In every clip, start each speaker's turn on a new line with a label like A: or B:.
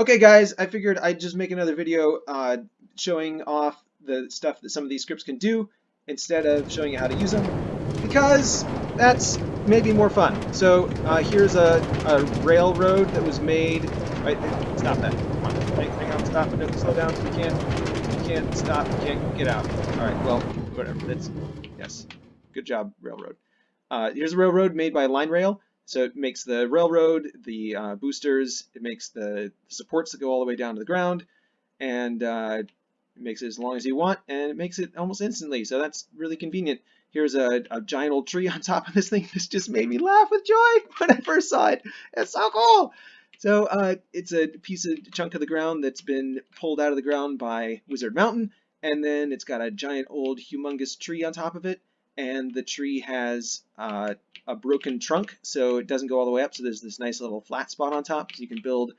A: Okay guys, I figured I'd just make another video uh, showing off the stuff that some of these scripts can do instead of showing you how to use them because that's maybe more fun. So uh, here's a, a, railroad that was made. Right, stop that. Hang, hang on, stop. No, slow down. We can't. We can't stop. We can't get out. All right. Well, whatever. That's yes. Good job, railroad. Uh, here's a railroad made by Line Rail. So it makes the railroad, the uh, boosters, it makes the supports that go all the way down to the ground, and uh, it makes it as long as you want, and it makes it almost instantly. So that's really convenient. Here's a, a giant old tree on top of this thing. This just made me laugh with joy when I first saw it. It's so cool. So uh, it's a piece of chunk of the ground that's been pulled out of the ground by Wizard Mountain, and then it's got a giant old humongous tree on top of it, and the tree has uh, a broken trunk, so it doesn't go all the way up. So there's this nice little flat spot on top, so you can build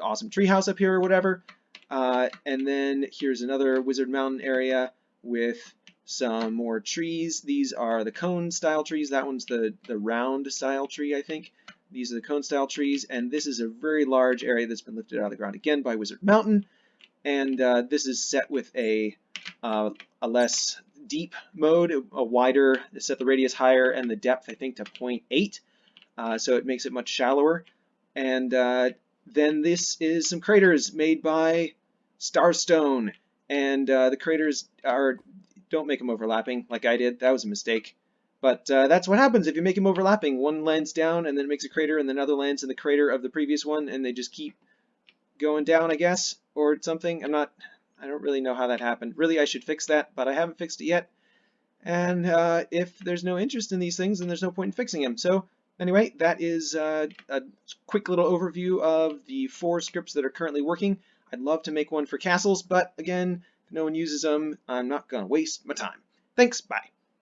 A: awesome treehouse up here or whatever. Uh, and then here's another Wizard Mountain area with some more trees. These are the cone style trees. That one's the, the round style tree, I think. These are the cone style trees, and this is a very large area that's been lifted out of the ground again by Wizard Mountain. And uh, this is set with a, uh, a less deep mode, a wider, set the radius higher and the depth I think to 0.8, uh, so it makes it much shallower. And uh, then this is some craters made by Starstone, and uh, the craters are, don't make them overlapping like I did, that was a mistake. But uh, that's what happens if you make them overlapping. One lands down and then it makes a crater and then another lands in the crater of the previous one and they just keep going down, I guess, or something. I'm not I don't really know how that happened. Really, I should fix that, but I haven't fixed it yet. And uh, if there's no interest in these things, then there's no point in fixing them. So anyway, that is uh, a quick little overview of the four scripts that are currently working. I'd love to make one for castles, but again, if no one uses them, I'm not going to waste my time. Thanks, bye.